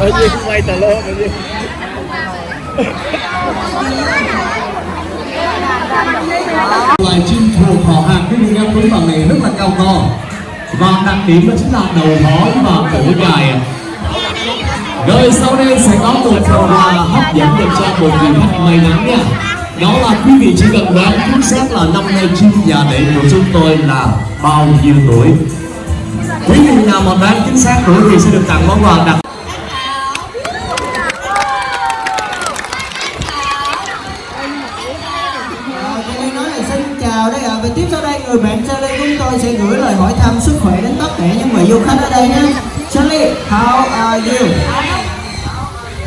ở dưới quay tờ lô ở dưới loài chim thuộc họ hàng cái viên em với bằng này rất là cao to. Và đặc điểm đó chính là đầu hói và cổ dài. Rồi sau đây sẽ có một phần quà hấp dẫn dành cho một vị khách may mắn nha. Đó là quý vị chỉ cần đoán chính xác là năm nay chim nhà đệ của chúng tôi là bao nhiêu tuổi. Quý vị nào mà đoán chính xác tuổi thì món quà đặc nói là xin chào đây. Và tiếp sau đây người bạn Charlie chúng tôi sẽ gửi lời hỏi thăm sức khỏe đến tất cả những vị du khách ở đây nhé. Charlie, how are you?